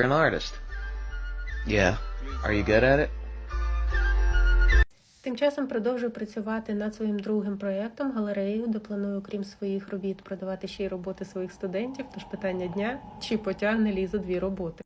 You're an artist. Yeah. Are you good at it? Тим часом продовжую працювати над своїм другим проєктом галереєю, де планую, крім своїх робіт, продавати ще й роботи своїх студентів. Тож питання дня: чи потягне лізо дві роботи?